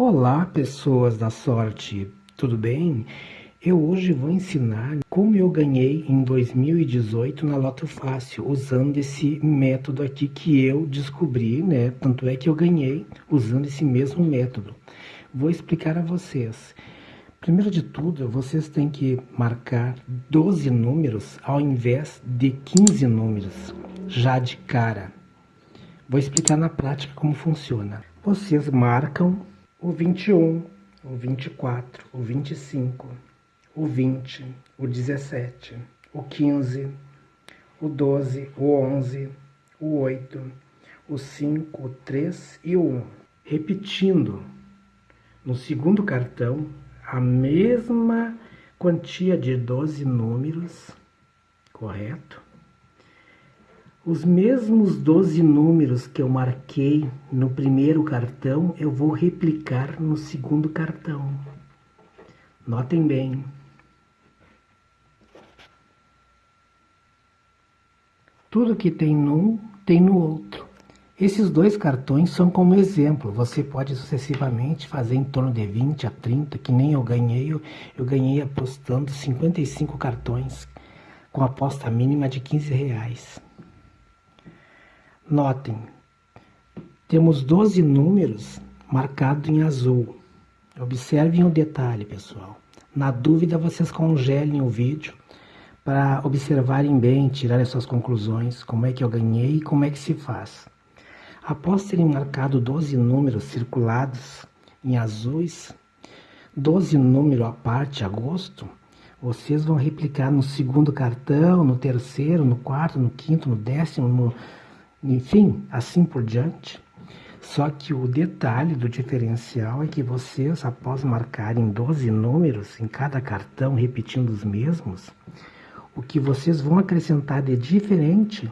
Olá, pessoas da sorte, tudo bem? Eu hoje vou ensinar como eu ganhei em 2018 na Loto Fácil, usando esse método aqui que eu descobri, né? Tanto é que eu ganhei usando esse mesmo método. Vou explicar a vocês. Primeiro de tudo, vocês têm que marcar 12 números ao invés de 15 números, já de cara. Vou explicar na prática como funciona. Vocês marcam o 21, o 24, o 25, o 20, o 17, o 15, o 12, o 11, o 8, o 5, o 3 e o 1. Repetindo, no segundo cartão, a mesma quantia de 12 números, correto? Os mesmos 12 números que eu marquei no primeiro cartão, eu vou replicar no segundo cartão. Notem bem. Tudo que tem num, tem no outro. Esses dois cartões são como exemplo. Você pode sucessivamente fazer em torno de 20 a 30, que nem eu ganhei. Eu, ganhei apostando 55 cartões com aposta mínima de 15 reais. Notem, temos 12 números marcados em azul. Observem o detalhe, pessoal. Na dúvida, vocês congelem o vídeo para observarem bem, tirarem suas conclusões, como é que eu ganhei e como é que se faz. Após terem marcado 12 números circulados em azuis, 12 números à parte, agosto, vocês vão replicar no segundo cartão, no terceiro, no quarto, no quinto, no décimo, no enfim, assim por diante. Só que o detalhe do diferencial é que vocês, após marcarem 12 números em cada cartão, repetindo os mesmos, o que vocês vão acrescentar de diferente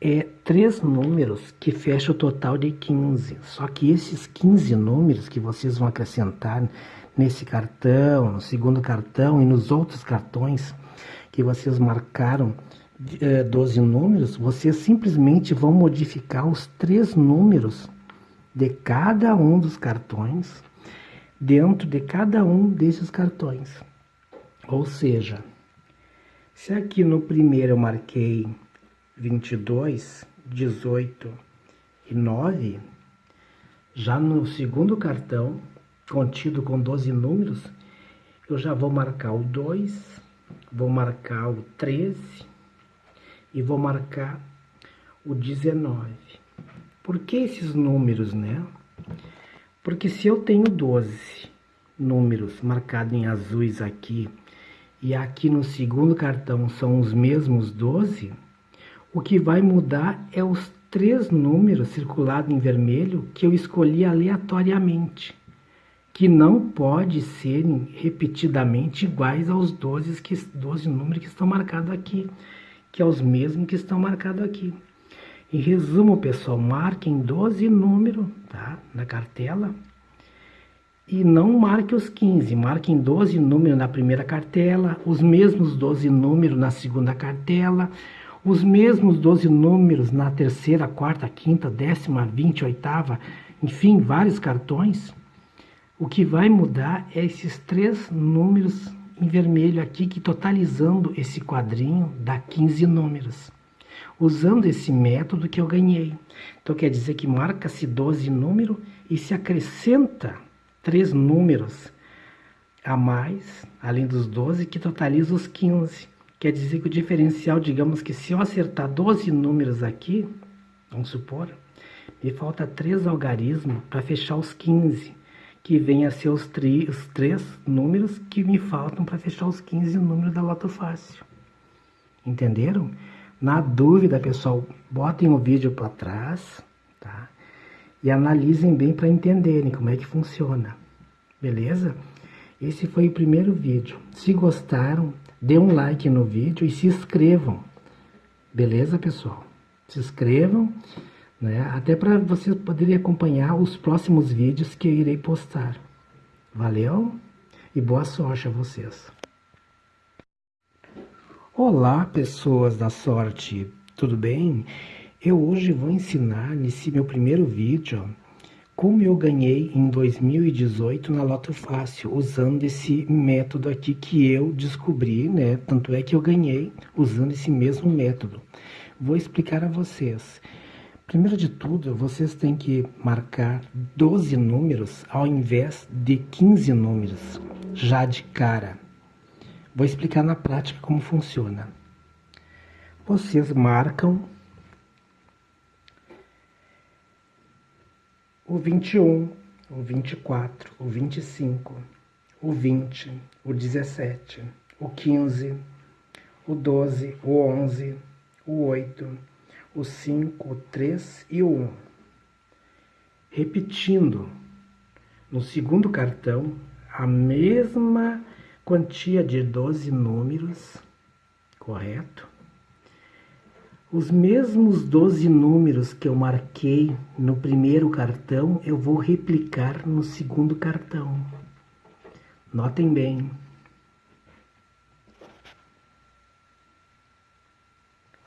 é três números que fecham o total de 15. Só que esses 15 números que vocês vão acrescentar nesse cartão, no segundo cartão e nos outros cartões que vocês marcaram 12 é, números, vocês simplesmente vão modificar os três números de cada um dos cartões dentro de cada um desses cartões. Ou seja, se aqui no primeiro eu marquei 22, 18 e 9, já no segundo cartão, contido com 12 números, eu já vou marcar o 2, vou marcar o 13, e vou marcar o 19. Por que esses números, né? Porque se eu tenho 12 números marcados em azuis aqui e aqui no segundo cartão são os mesmos 12, o que vai mudar é os três números circulados em vermelho que eu escolhi aleatoriamente, que não pode serem repetidamente iguais aos 12, que, 12 números que estão marcados aqui que é os mesmos que estão marcados aqui. Em resumo, pessoal, marquem 12 números tá, na cartela e não marque os 15, marquem 12 números na primeira cartela, os mesmos 12 números na segunda cartela, os mesmos 12 números na terceira, quarta, quinta, décima, vinte, oitava, enfim, vários cartões. O que vai mudar é esses três números em vermelho aqui, que totalizando esse quadrinho dá 15 números. Usando esse método que eu ganhei. Então quer dizer que marca-se 12 números e se acrescenta três números a mais, além dos 12, que totaliza os 15. Quer dizer que o diferencial, digamos que se eu acertar 12 números aqui, vamos supor, me falta três algarismos para fechar os 15 que vem a ser os, tri, os três números que me faltam para fechar os 15 números da Loto Fácil. Entenderam? Na dúvida, pessoal, botem o vídeo para trás, tá? E analisem bem para entenderem como é que funciona. Beleza? Esse foi o primeiro vídeo. Se gostaram, dê um like no vídeo e se inscrevam. Beleza, pessoal? Se inscrevam né? até para vocês poderem acompanhar os próximos vídeos que eu irei postar. Valeu e boa sorte a vocês. Olá, pessoas da sorte, tudo bem? Eu hoje vou ensinar nesse meu primeiro vídeo como eu ganhei em 2018 na Loto Fácil, usando esse método aqui que eu descobri, né? Tanto é que eu ganhei usando esse mesmo método. Vou explicar a vocês. Primeiro de tudo, vocês têm que marcar 12 números ao invés de 15 números, já de cara. Vou explicar na prática como funciona. Vocês marcam o 21, o 24, o 25, o 20, o 17, o 15, o 12, o 11, o 8, o 5, o 3 e o 1. Repetindo, no segundo cartão, a mesma quantia de 12 números, correto? Os mesmos 12 números que eu marquei no primeiro cartão, eu vou replicar no segundo cartão. Notem bem.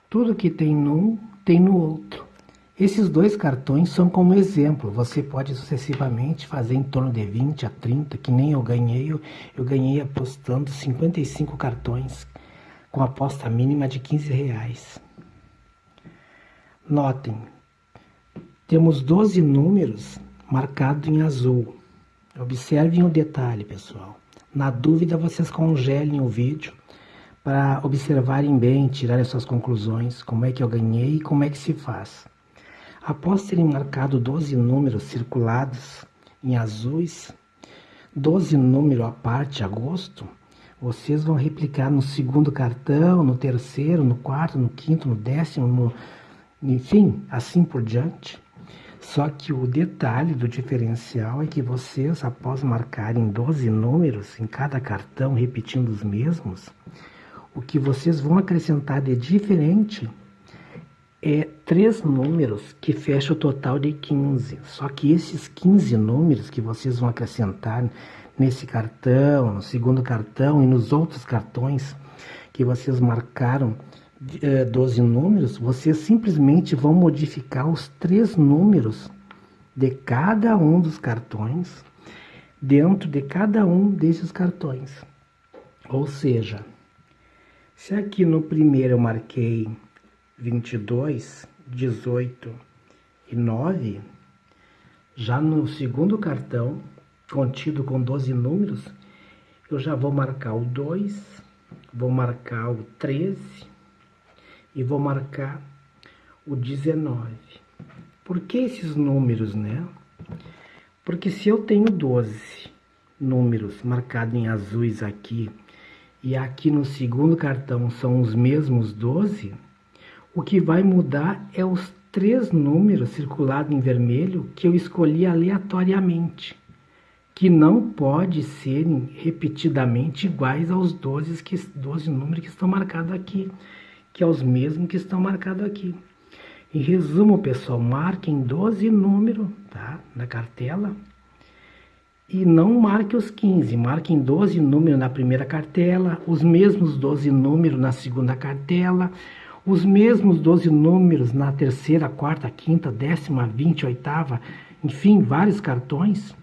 Tudo que tem num, tem no outro. Esses dois cartões são como exemplo. Você pode sucessivamente fazer em torno de 20 a 30, que nem eu ganhei. Eu, ganhei apostando 55 cartões com aposta mínima de 15 reais. Notem, temos 12 números marcados em azul. Observem o detalhe, pessoal. Na dúvida, vocês congelem o vídeo para observarem bem, tirarem suas conclusões, como é que eu ganhei e como é que se faz. Após terem marcado 12 números circulados em azuis, 12 números à parte, agosto, vocês vão replicar no segundo cartão, no terceiro, no quarto, no quinto, no décimo, no enfim, assim por diante. Só que o detalhe do diferencial é que vocês, após marcarem 12 números em cada cartão, repetindo os mesmos, o que vocês vão acrescentar de diferente é três números que fecham o total de 15. Só que esses 15 números que vocês vão acrescentar nesse cartão, no segundo cartão e nos outros cartões que vocês marcaram 12 é, números, vocês simplesmente vão modificar os três números de cada um dos cartões dentro de cada um desses cartões. Ou seja, se aqui no primeiro eu marquei 22, 18 e 9, já no segundo cartão, contido com 12 números, eu já vou marcar o 2, vou marcar o 13, e vou marcar o 19. Por que esses números, né? Porque se eu tenho 12 números marcados em azuis aqui e aqui no segundo cartão são os mesmos 12, o que vai mudar é os três números circulados em vermelho que eu escolhi aleatoriamente, que não pode serem repetidamente iguais aos 12, que, 12 números que estão marcados aqui que é os mesmos que estão marcados aqui. Em resumo, pessoal, marquem 12 números tá, na cartela e não marque os 15, marquem 12 números na primeira cartela, os mesmos 12 números na segunda cartela, os mesmos 12 números na terceira, quarta, quinta, décima, vinte, oitava, enfim, vários cartões.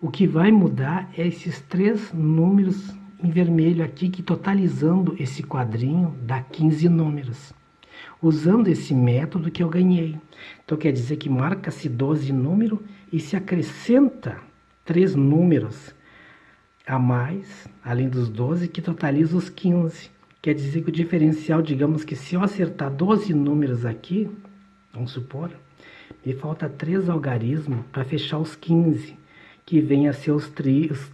O que vai mudar é esses três números em vermelho aqui que totalizando esse quadrinho dá 15 números. Usando esse método que eu ganhei. Então quer dizer que marca-se 12 números e se acrescenta três números a mais, além dos 12, que totaliza os 15. Quer dizer que o diferencial, digamos que se eu acertar 12 números aqui, vamos supor, me falta três algarismos para fechar os 15 que vem a ser os, tri, os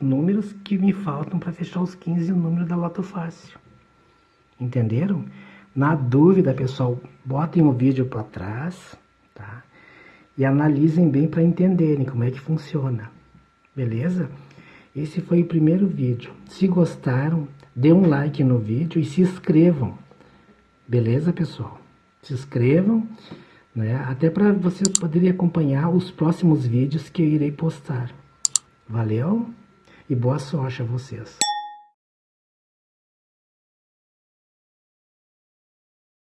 números que me faltam para fechar os 15 números da Loto Fácil. Entenderam? Na dúvida, pessoal, botem o vídeo para trás, tá? E analisem bem para entenderem como é que funciona. Beleza? Esse foi o primeiro vídeo. Se gostaram, dê um like no vídeo e se inscrevam. Beleza, pessoal? Se inscrevam né? Até para vocês poderem acompanhar os próximos vídeos que eu irei postar. Valeu e boa sorte a vocês.